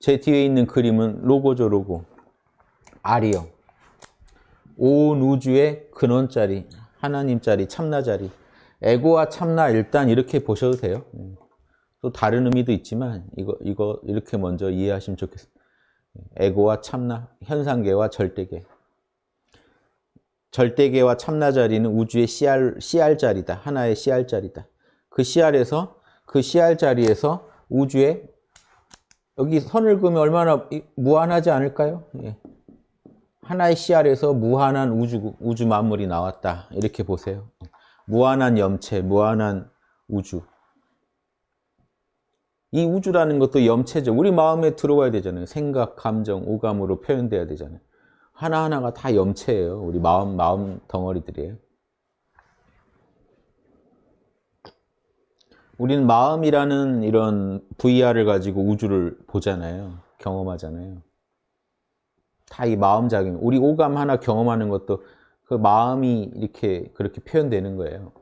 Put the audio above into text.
제 뒤에 있는 그림은 로고죠, 로고. R이요. 온 우주의 근원자리, 하나님자리, 참나자리. 에고와 참나 일단 이렇게 보셔도 돼요. 음. 또 다른 의미도 있지만 이거 이거 이렇게 먼저 이해하시면 좋겠습니다. 에고와 참나, 현상계와 절대계. 절대계와 참나 자리는 우주의 CR, CR자리다. 하나의 CR자리다. 그 CR에서 그 CR자리에서 우주의 여기 선을 그으면 얼마나 무한하지 않을까요? 예. 하나의 CR에서 무한한 우주, 우주 만물이 나왔다. 이렇게 보세요. 무한한 염체, 무한한 우주. 이 우주라는 것도 염체죠. 우리 마음에 들어와야 되잖아요. 생각, 감정, 오감으로 표현돼야 되잖아요. 하나하나가 다 염체예요. 우리 마음, 마음 덩어리들이에요. 우리는 마음이라는 이런 VR을 가지고 우주를 보잖아요. 경험하잖아요. 다 이 마음작용. 우리 오감 하나 경험하는 것도 그 마음이 이렇게 그렇게 표현되는 거예요.